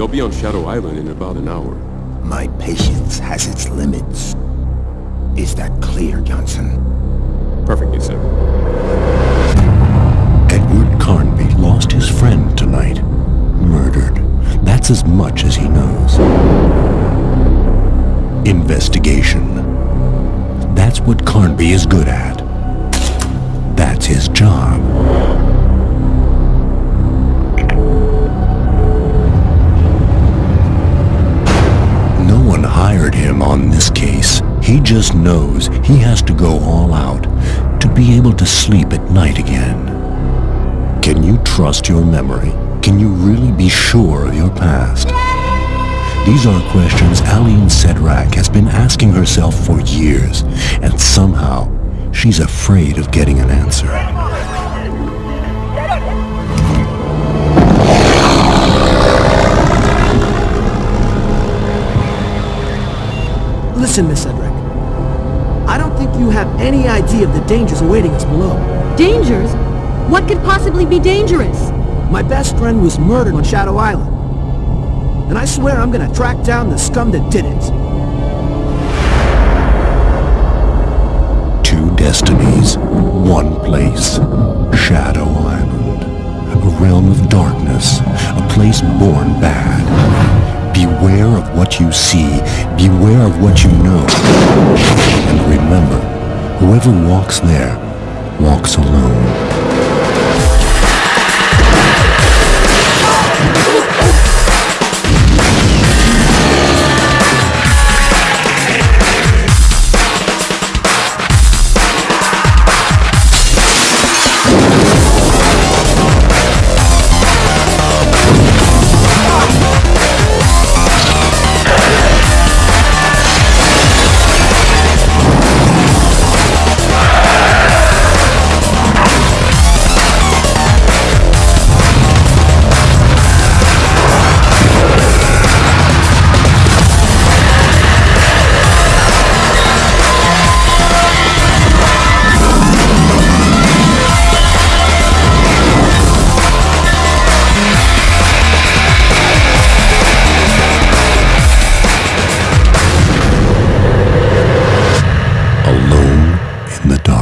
They'll be on Shadow Island in about an hour. My patience has its limits. Is that clear, Johnson? Perfectly, sir. Edward Carnby lost his friend tonight. Murdered. That's as much as he knows. Investigation. That's what Carnby is good at. That's his job. He just knows he has to go all out to be able to sleep at night again. Can you trust your memory? Can you really be sure of your past? These are questions Aline Cedrac has been asking herself for years, and somehow she's afraid of getting an answer. Listen, Miss Cedrac. I don't think you have any idea of the dangers awaiting us below. Dangers? What could possibly be dangerous? My best friend was murdered on Shadow Island. And I swear I'm gonna track down the scum that did it. Two destinies, one place. Shadow Island. A realm of darkness, a place born bad. Beware of what you see, beware of what you know. And remember, whoever walks there, walks alone. the dark.